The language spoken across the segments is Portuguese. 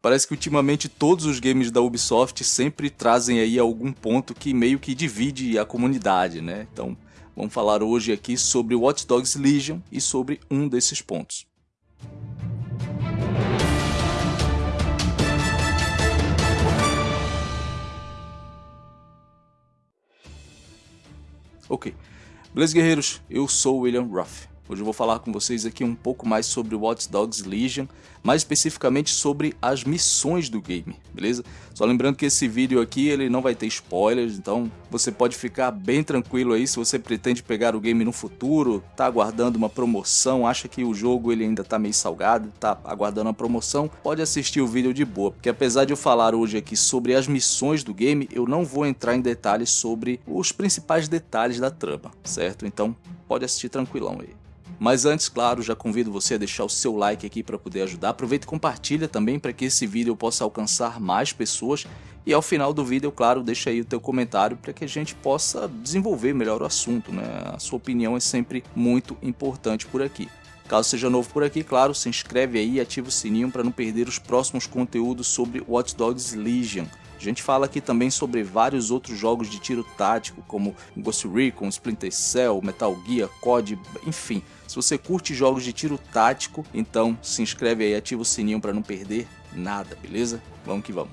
Parece que ultimamente todos os games da Ubisoft sempre trazem aí algum ponto que meio que divide a comunidade, né? Então, vamos falar hoje aqui sobre Watch Dogs Legion e sobre um desses pontos. Ok, beleza guerreiros, eu sou William Ruff. Hoje eu vou falar com vocês aqui um pouco mais sobre Watch Dogs Legion, mais especificamente sobre as missões do game, beleza? Só lembrando que esse vídeo aqui ele não vai ter spoilers, então você pode ficar bem tranquilo aí se você pretende pegar o game no futuro, tá aguardando uma promoção, acha que o jogo ele ainda tá meio salgado, tá aguardando uma promoção, pode assistir o vídeo de boa, porque apesar de eu falar hoje aqui sobre as missões do game, eu não vou entrar em detalhes sobre os principais detalhes da trama, certo? Então pode assistir tranquilão aí. Mas antes, claro, já convido você a deixar o seu like aqui para poder ajudar. Aproveita e compartilha também para que esse vídeo possa alcançar mais pessoas. E ao final do vídeo, claro, deixa aí o teu comentário para que a gente possa desenvolver melhor o assunto. Né? A sua opinião é sempre muito importante por aqui. Caso seja novo por aqui, claro, se inscreve aí e ativa o sininho para não perder os próximos conteúdos sobre Watch Dogs Legion. A gente fala aqui também sobre vários outros jogos de tiro tático, como Ghost Recon, Splinter Cell, Metal Gear, COD, enfim. Se você curte jogos de tiro tático, então se inscreve aí, ativa o sininho para não perder nada, beleza? Vamos que vamos.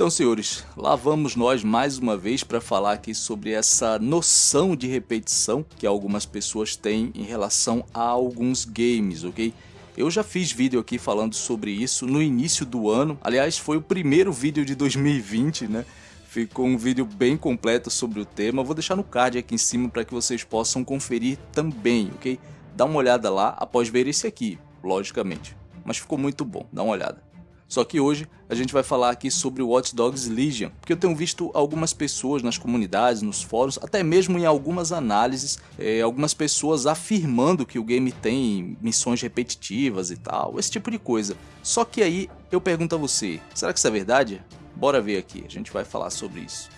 Então, senhores, lá vamos nós mais uma vez para falar aqui sobre essa noção de repetição que algumas pessoas têm em relação a alguns games, ok? Eu já fiz vídeo aqui falando sobre isso no início do ano, aliás foi o primeiro vídeo de 2020, né? Ficou um vídeo bem completo sobre o tema, vou deixar no card aqui em cima para que vocês possam conferir também, ok? Dá uma olhada lá após ver esse aqui, logicamente. Mas ficou muito bom, dá uma olhada. Só que hoje a gente vai falar aqui sobre o Watch Dogs Legion, porque eu tenho visto algumas pessoas nas comunidades, nos fóruns, até mesmo em algumas análises, é, algumas pessoas afirmando que o game tem missões repetitivas e tal, esse tipo de coisa. Só que aí eu pergunto a você, será que isso é verdade? Bora ver aqui, a gente vai falar sobre isso.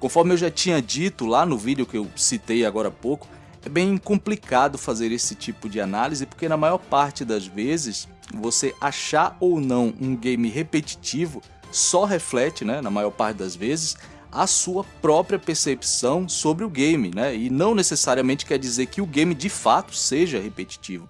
Conforme eu já tinha dito lá no vídeo que eu citei agora há pouco, é bem complicado fazer esse tipo de análise porque na maior parte das vezes você achar ou não um game repetitivo só reflete, né, na maior parte das vezes, a sua própria percepção sobre o game, né? E não necessariamente quer dizer que o game de fato seja repetitivo.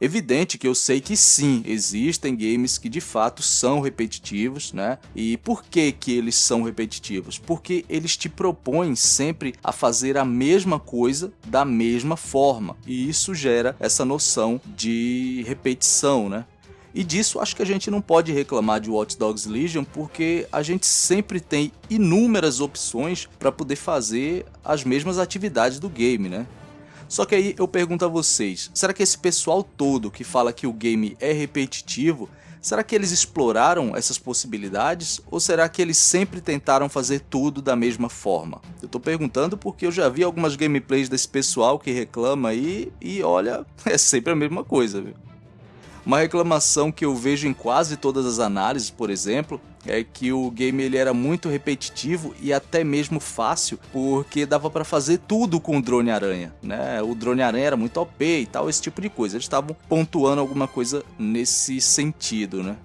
Evidente que eu sei que sim, existem games que de fato são repetitivos, né? E por que que eles são repetitivos? Porque eles te propõem sempre a fazer a mesma coisa da mesma forma. E isso gera essa noção de repetição, né? E disso acho que a gente não pode reclamar de Watch Dogs Legion porque a gente sempre tem inúmeras opções para poder fazer as mesmas atividades do game, né? Só que aí eu pergunto a vocês, será que esse pessoal todo que fala que o game é repetitivo, será que eles exploraram essas possibilidades ou será que eles sempre tentaram fazer tudo da mesma forma? Eu tô perguntando porque eu já vi algumas gameplays desse pessoal que reclama aí e olha, é sempre a mesma coisa, viu? Uma reclamação que eu vejo em quase todas as análises, por exemplo, é que o game ele era muito repetitivo e até mesmo fácil, porque dava para fazer tudo com o drone aranha, né? O drone aranha era muito OP e tal, esse tipo de coisa. Eles estavam pontuando alguma coisa nesse sentido, né?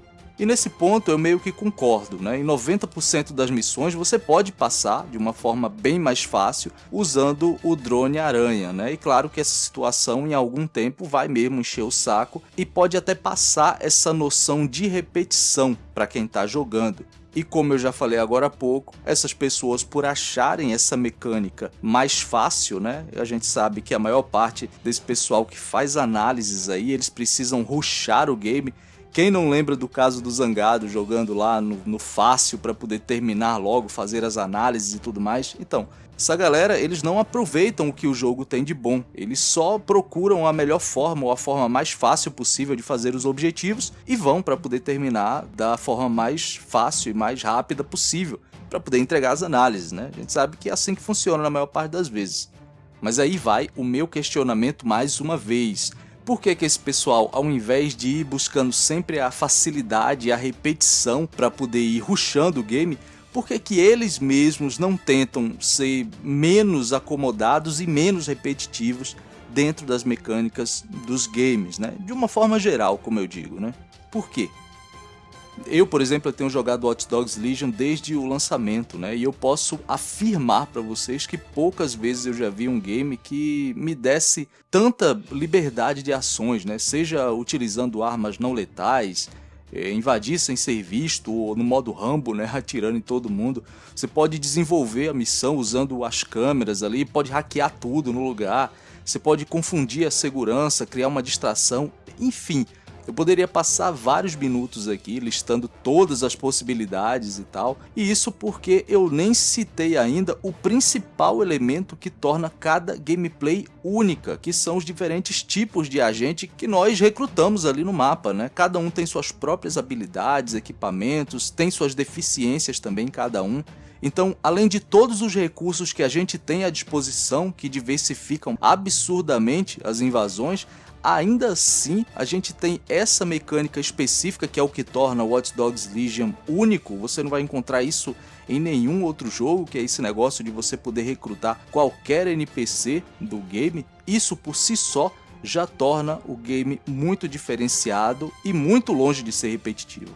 E nesse ponto eu meio que concordo, né? Em 90% das missões você pode passar de uma forma bem mais fácil usando o drone aranha, né? E claro que essa situação em algum tempo vai mesmo encher o saco e pode até passar essa noção de repetição para quem está jogando. E como eu já falei agora há pouco, essas pessoas por acharem essa mecânica mais fácil, né? A gente sabe que a maior parte desse pessoal que faz análises aí, eles precisam rushar o game quem não lembra do caso do Zangado jogando lá no, no fácil para poder terminar logo, fazer as análises e tudo mais? Então, essa galera, eles não aproveitam o que o jogo tem de bom, eles só procuram a melhor forma ou a forma mais fácil possível de fazer os objetivos e vão para poder terminar da forma mais fácil e mais rápida possível, para poder entregar as análises, né? A gente sabe que é assim que funciona na maior parte das vezes. Mas aí vai o meu questionamento mais uma vez. Por que, que esse pessoal, ao invés de ir buscando sempre a facilidade e a repetição para poder ir rushando o game, por que, que eles mesmos não tentam ser menos acomodados e menos repetitivos dentro das mecânicas dos games, né? De uma forma geral, como eu digo, né? Por quê? Eu, por exemplo, eu tenho jogado Watch Dogs Legion desde o lançamento, né? E eu posso afirmar para vocês que poucas vezes eu já vi um game que me desse tanta liberdade de ações, né? Seja utilizando armas não letais, é, invadir sem ser visto, ou no modo Rambo, né? Atirando em todo mundo. Você pode desenvolver a missão usando as câmeras ali, pode hackear tudo no lugar. Você pode confundir a segurança, criar uma distração, enfim eu poderia passar vários minutos aqui listando todas as possibilidades e tal, e isso porque eu nem citei ainda o principal elemento que torna cada gameplay única, que são os diferentes tipos de agente que nós recrutamos ali no mapa, né? Cada um tem suas próprias habilidades, equipamentos, tem suas deficiências também cada um, então, além de todos os recursos que a gente tem à disposição, que diversificam absurdamente as invasões, Ainda assim, a gente tem essa mecânica específica que é o que torna Watch Dogs Legion único. Você não vai encontrar isso em nenhum outro jogo, que é esse negócio de você poder recrutar qualquer NPC do game. Isso por si só já torna o game muito diferenciado e muito longe de ser repetitivo.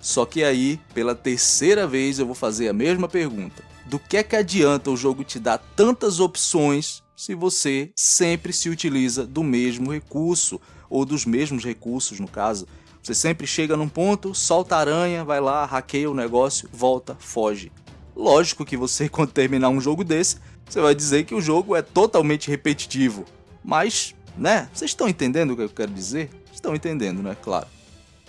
Só que aí, pela terceira vez, eu vou fazer a mesma pergunta. Do que é que adianta o jogo te dar tantas opções se você sempre se utiliza do mesmo recurso, ou dos mesmos recursos no caso. Você sempre chega num ponto, solta a aranha, vai lá, hackeia o negócio, volta, foge. Lógico que você, quando terminar um jogo desse, você vai dizer que o jogo é totalmente repetitivo. Mas, né, vocês estão entendendo o que eu quero dizer? Estão entendendo, né? Claro.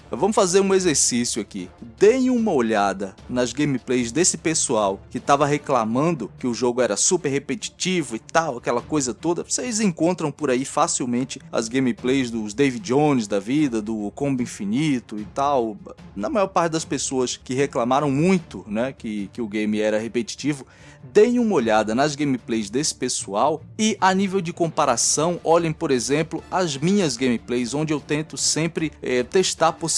Vamos fazer um exercício aqui. Deem uma olhada nas gameplays desse pessoal que estava reclamando que o jogo era super repetitivo e tal, aquela coisa toda. Vocês encontram por aí facilmente as gameplays dos David Jones da vida, do Combo Infinito e tal. Na maior parte das pessoas que reclamaram muito né, que, que o game era repetitivo, deem uma olhada nas gameplays desse pessoal e a nível de comparação, olhem por exemplo as minhas gameplays, onde eu tento sempre é, testar possibilidades.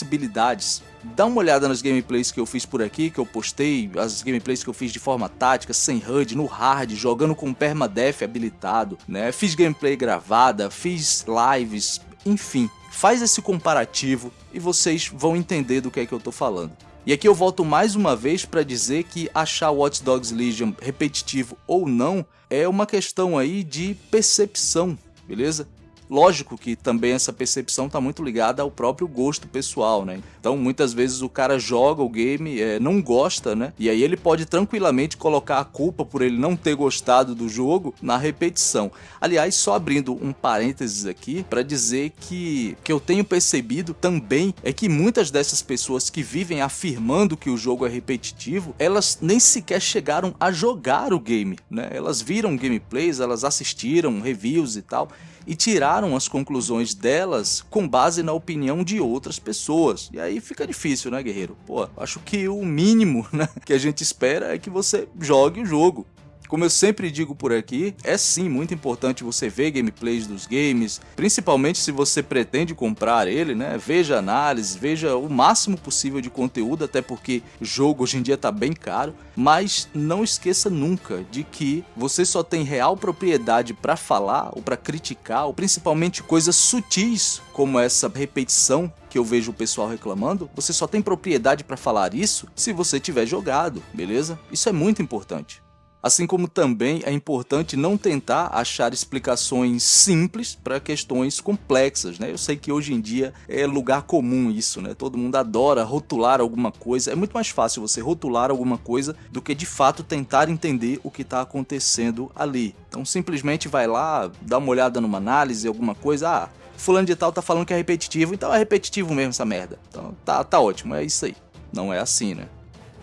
Dá uma olhada nas gameplays que eu fiz por aqui, que eu postei, as gameplays que eu fiz de forma tática, sem HUD, no hard, jogando com permadeath habilitado, né? Fiz gameplay gravada, fiz lives, enfim. Faz esse comparativo e vocês vão entender do que é que eu tô falando. E aqui eu volto mais uma vez para dizer que achar Watch Dogs Legion repetitivo ou não é uma questão aí de percepção, beleza? Lógico que também essa percepção está muito ligada ao próprio gosto pessoal, né? Então muitas vezes o cara joga o game, é, não gosta, né? E aí ele pode tranquilamente colocar a culpa por ele não ter gostado do jogo na repetição. Aliás, só abrindo um parênteses aqui para dizer que que eu tenho percebido também é que muitas dessas pessoas que vivem afirmando que o jogo é repetitivo, elas nem sequer chegaram a jogar o game, né? Elas viram gameplays, elas assistiram reviews e tal e tiraram as conclusões delas com base na opinião de outras pessoas. E aí fica difícil, né, guerreiro? Pô, acho que o mínimo né, que a gente espera é que você jogue o jogo. Como eu sempre digo por aqui, é sim muito importante você ver gameplays dos games, principalmente se você pretende comprar ele, né? Veja análise, veja o máximo possível de conteúdo, até porque jogo hoje em dia tá bem caro, mas não esqueça nunca de que você só tem real propriedade para falar ou para criticar, ou principalmente coisas sutis como essa repetição que eu vejo o pessoal reclamando, você só tem propriedade para falar isso se você tiver jogado, beleza? Isso é muito importante. Assim como também é importante não tentar achar explicações simples para questões complexas, né? Eu sei que hoje em dia é lugar comum isso, né? Todo mundo adora rotular alguma coisa. É muito mais fácil você rotular alguma coisa do que de fato tentar entender o que está acontecendo ali. Então simplesmente vai lá, dá uma olhada numa análise, alguma coisa, ah, fulano de tal tá falando que é repetitivo, então é repetitivo mesmo essa merda. Então tá, tá ótimo, é isso aí. Não é assim, né?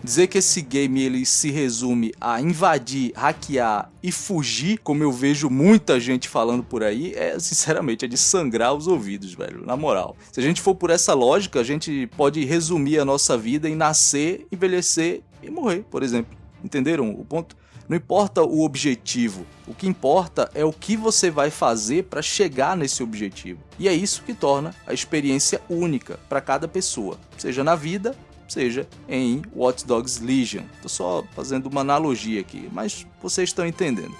Dizer que esse game ele se resume a invadir, hackear e fugir, como eu vejo muita gente falando por aí, é sinceramente é de sangrar os ouvidos, velho, na moral. Se a gente for por essa lógica, a gente pode resumir a nossa vida em nascer, envelhecer e morrer, por exemplo. Entenderam o ponto? Não importa o objetivo, o que importa é o que você vai fazer para chegar nesse objetivo. E é isso que torna a experiência única para cada pessoa, seja na vida seja em Watch Dogs Legion. Estou só fazendo uma analogia aqui, mas vocês estão entendendo.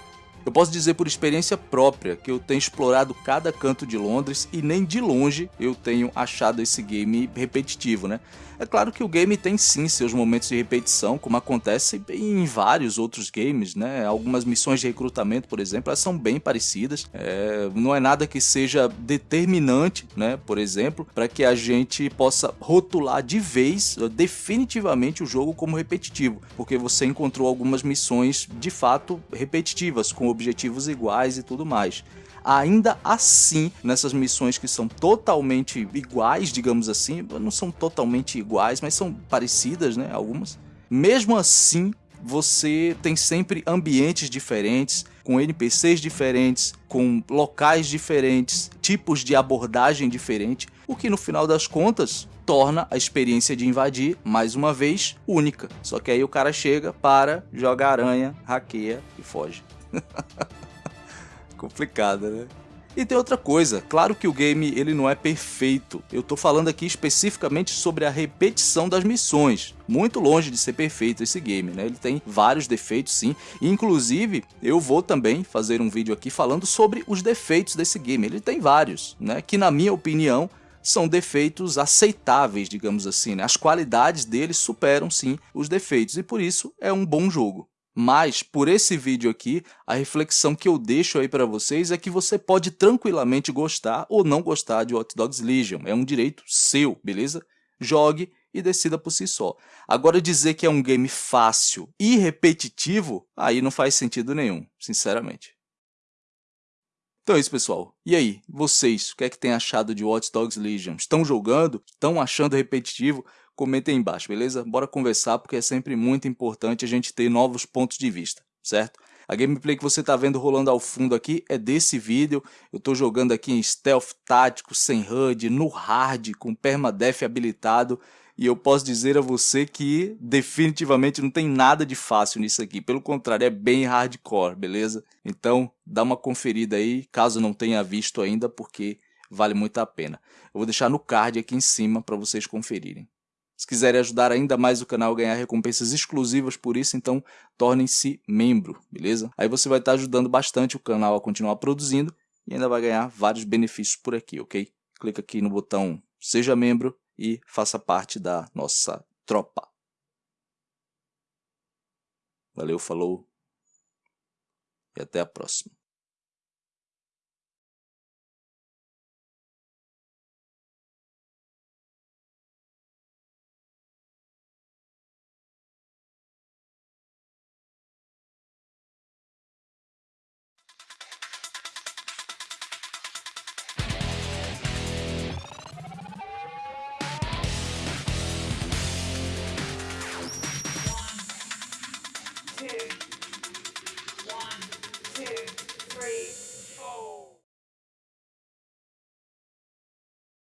Eu posso dizer por experiência própria que eu tenho explorado cada canto de Londres e nem de longe eu tenho achado esse game repetitivo, né? É claro que o game tem sim seus momentos de repetição, como acontece em vários outros games, né? Algumas missões de recrutamento, por exemplo, elas são bem parecidas. É, não é nada que seja determinante, né? Por exemplo, para que a gente possa rotular de vez, definitivamente, o jogo como repetitivo, porque você encontrou algumas missões de fato repetitivas, com objetivos iguais e tudo mais ainda assim, nessas missões que são totalmente iguais, digamos assim, não são totalmente iguais, mas são parecidas, né, algumas. Mesmo assim, você tem sempre ambientes diferentes, com NPCs diferentes, com locais diferentes, tipos de abordagem diferente, o que no final das contas torna a experiência de invadir, mais uma vez, única. Só que aí o cara chega, para, joga aranha, hackeia e foge. complicada, né? E tem outra coisa, claro que o game ele não é perfeito. Eu tô falando aqui especificamente sobre a repetição das missões. Muito longe de ser perfeito esse game, né? Ele tem vários defeitos sim. Inclusive, eu vou também fazer um vídeo aqui falando sobre os defeitos desse game. Ele tem vários, né? Que na minha opinião são defeitos aceitáveis, digamos assim. Né? As qualidades dele superam sim os defeitos e por isso é um bom jogo. Mas, por esse vídeo aqui, a reflexão que eu deixo aí para vocês é que você pode tranquilamente gostar ou não gostar de Hot Dogs Legion. É um direito seu, beleza? Jogue e decida por si só. Agora dizer que é um game fácil e repetitivo, aí não faz sentido nenhum, sinceramente. Então é isso, pessoal. E aí, vocês, o que é que têm achado de Watch Dogs Legion? Estão jogando? Estão achando repetitivo? Comentem aí embaixo, beleza? Bora conversar porque é sempre muito importante a gente ter novos pontos de vista, certo? A gameplay que você está vendo rolando ao fundo aqui é desse vídeo. Eu estou jogando aqui em stealth tático, sem HUD, no hard, com permadeath habilitado. E eu posso dizer a você que definitivamente não tem nada de fácil nisso aqui. Pelo contrário, é bem hardcore, beleza? Então, dá uma conferida aí, caso não tenha visto ainda, porque vale muito a pena. Eu vou deixar no card aqui em cima para vocês conferirem. Se quiserem ajudar ainda mais o canal a ganhar recompensas exclusivas por isso, então tornem-se membro, beleza? Aí você vai estar ajudando bastante o canal a continuar produzindo e ainda vai ganhar vários benefícios por aqui, ok? Clica aqui no botão Seja Membro e faça parte da nossa tropa. Valeu, falou e até a próxima.